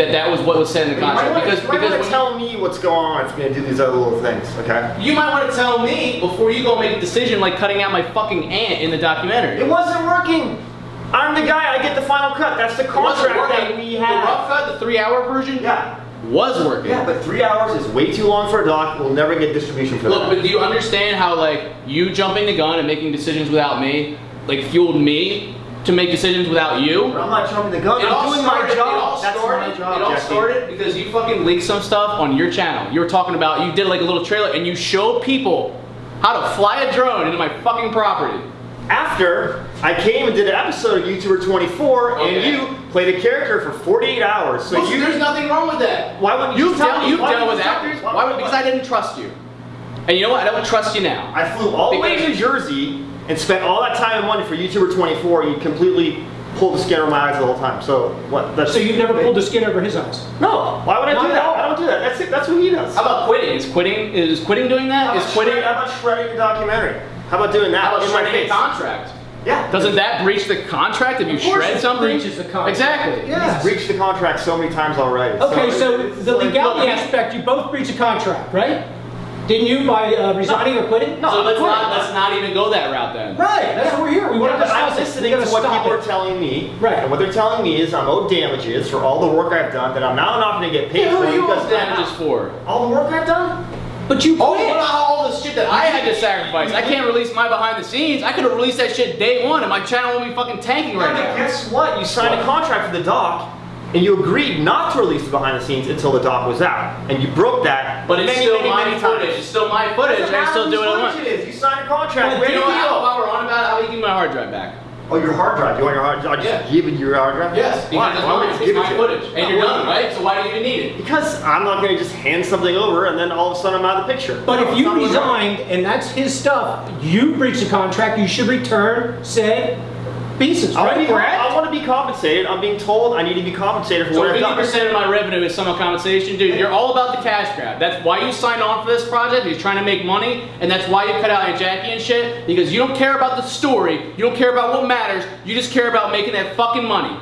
that that was what was said in the You contract. wanna- Because you might because wanna tell me what's going on if you're gonna do these other little things, okay? you might want to tell me before you go make a decision like cutting out my fucking aunt in the documentary. It wasn't working. I'm the guy. I get the final cut. That's the contract that we The rough cut, the three-hour version, Yeah. was working. Yeah, but three hours is way too long for a doc. We'll never get distribution for Look, that. but do you understand how like you jumping the gun and making decisions without me, like fueled me to make decisions without you? I'm not jumping the gun. It all I'm doing started, my job. It all That's started, my job, it all Jesse. started because you fucking leaked some stuff on your channel. You were talking about, you did like a little trailer and you showed people how to fly a drone into my fucking property. After I came and did an episode of YouTuber 24, Okay. and you played a character for 48 hours. So Listen, you, there's nothing wrong with that. Why wouldn't you You've tell dealt, me? you've Why dealt wouldn't with you tell me? actors. Why- Why? why- Because I didn't trust you. And you know what? I don't trust you now. I flew all the way to New Jersey and spent all that time and money for YouTuber 24, and you completely pulled the skin over my eyes the whole time. So what? That's So you've never pulled the skin over his eyes? No. Why would I Not do at that? all. I don't do that. That's it. That's what he does. How about quitting? Is quitting is quitting doing that? How Is about quitting? shred- How about shredding the documentary? How about doing that How about in my shredding a face? contract? Yeah. Doesn't that breach the contract if you Of course shred it something? breaches the contract. Exactly. Yes. He's breached the contract so many times already. Okay, so it's the legality look, aspect, you both breach a contract, right? Didn't you by uh, resigning or quitting? No. So let's not let's not even go that route then. Right, that's what we're here. We want to Yeah, I'm listening gotta what people it. are telling me. Right. And what they're telling me is I'm owed damages for all the work I've done that I'm now not going to get paid Who for are you owed damages for? all the work I've done. But you Oh, quit. what all the shit that I had to sacrifice? I can't release my behind the scenes. I could have released that shit day one, and my channel would be fucking tanking right Yeah, now. guess what? You signed a contract for the doc, and you agreed not to release the behind the scenes until the doc was out, and you broke that. But it's many, still many, my many footage. times. It's still my footage. Doesn't I can still matter do it whose on footage it is. You signed a contract. But Where you know what? you How, while we're on about it, how do you give me my hard drive back? Oh, your hard drive. You want your hard drive? I just Yeah. give you your hard drive? Yes, Why? because it's Why you It's give it my footage, you? and you're done, right? So why do you even need it? Because I'm not going to just hand something over and then all of a sudden I'm out of the picture. But No, if you not gonna work. resigned and that's his stuff, you breached the contract, you should return said pieces, I want, right? to be, I want to be compensated. I'm being told I need to be compensated for So what I've done. 50% of my revenue is summer compensation. Dude, you're all about the cash grab. That's why you signed on for this project. You're trying to make money, and that's why you cut out Aunt Jackie and shit, because you don't care about the story, you don't care about what matters, you just care about making that fucking money.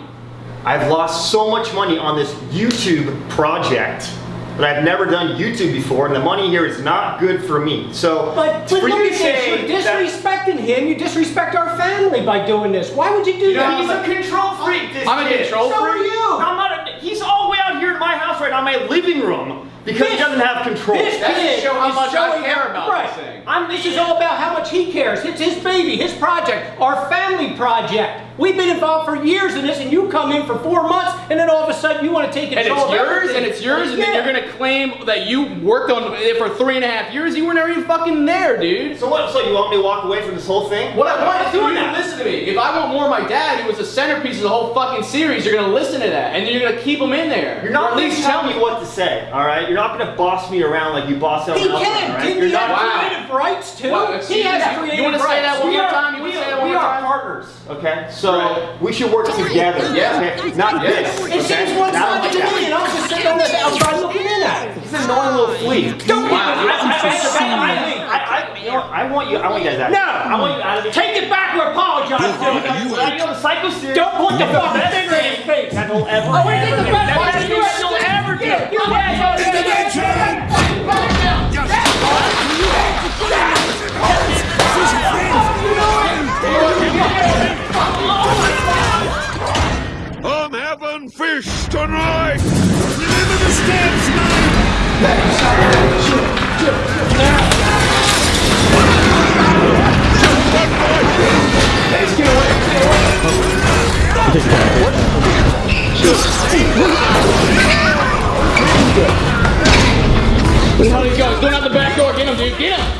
I've lost so much money on this YouTube project that I've never done YouTube before, and the money here is not good for me. So But, for but look you at to say you're disrespecting him, you disrespect our family by doing this. Why would you do You know, that? he's a control freak. This I'm a kid. control so freak? are you. I'm not. A, he's all the way out here in my house right now, my living room, because he doesn't have control. This That kid just show how is much I showing- care about right. this thing. I'm, this is all about how much he cares. It's his baby, his project, our family project. We've been involved for years in this, and you come in for four months, and then all of a sudden you want to take control. And it's of yours, everything. and it's yours, and then you're gonna claim that you worked on it for three and a half years. You were never even fucking there, dude. So what? So you want me to walk away from this whole thing? What I I'm want not you doing to that. listen to me. If I want more of my dad, who was the centerpiece of the whole fucking series, you're gonna listen to that, and then you're gonna keep him in there. You're not at least to tell me what to say, all right? You're not going to boss me around like you boss everyone He else. can. around, all right? Didn't You're he have. Wow. creative rights too? Well, he excuse has me, you- you creative wanna say rights. that one We more are, time? You wanna say that are, one we are partners, okay? So Right. we should work together. Yeah. Okay? Not Yeah. this. It okay? seems one-sided to me, and I'm just sitting on the outside looking in at. He's an annoying little flea. Don't Wow, get you're me I, I, I, I, I, I, you know, what? I want you. I want you guys out. No. I want you out of the. Take it back or apologize. You, you know the psycho series. Don't point the is fucking best finger in thing his face. That will ever. Oh, wait, ever the do. best That's part the is best you thing you'll ever do. Yeah, yeah, yeah, yeah, yeah, yeah. I'm having fish tonight! Remember the steps, man! Going? He's going out the back door. Get him, dude. Get him.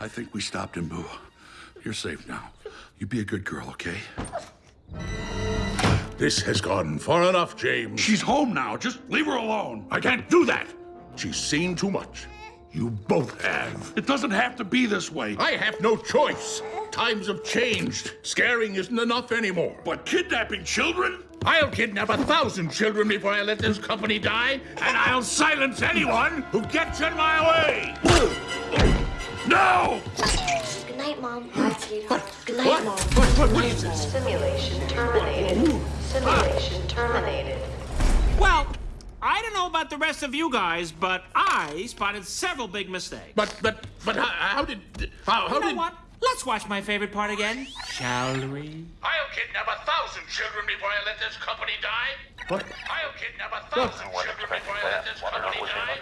I think we stopped him, Boo. You're safe now. You be a good girl, okay? This has gone far enough, James. She's home now. Just leave her alone. I can't do that. She's seen too much. You both have. It doesn't have to be this way. I have no choice. Times have changed. Scaring isn't enough anymore. But kidnapping children? I'll kidnap a thousand children before I let this company die, and I'll silence anyone who gets in my way. No! Good night, Mom. Bye. Good night, What? Mom. What, what, what is this? Simulation terminated. Simulation terminated. Well, I don't know about the rest of you guys, but I spotted several big mistakes. But, but, but how, how did, how, how you know did... what? Let's watch my favorite part again, shall we? I'll kidnap a thousand children before I let this company die. What? I'll kidnap a thousand children before I let this company die.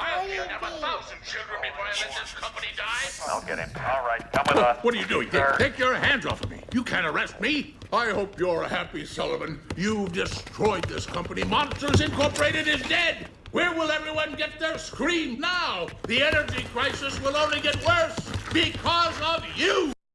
I'll kidnap a thousand children before I let this company die. I'll get him. All right, come with us. What are you doing? Take, Sir. take your hands off of me. You can't arrest me. I hope you're happy, Sullivan. You've destroyed this company. Monsters Incorporated is dead. Where will everyone get their scream now? The energy crisis will only get worse because of you.